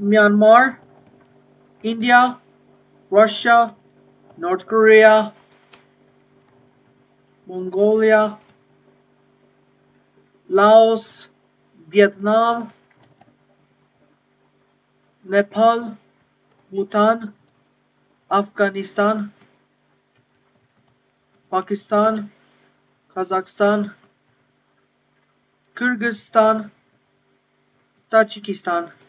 Myanmar, India, Russia, North Korea, Mongolia, Laos, Vietnam, Nepal, Bhutan, Afghanistan, Pakistan, Kazakhstan, Kyrgyzstan, Tajikistan.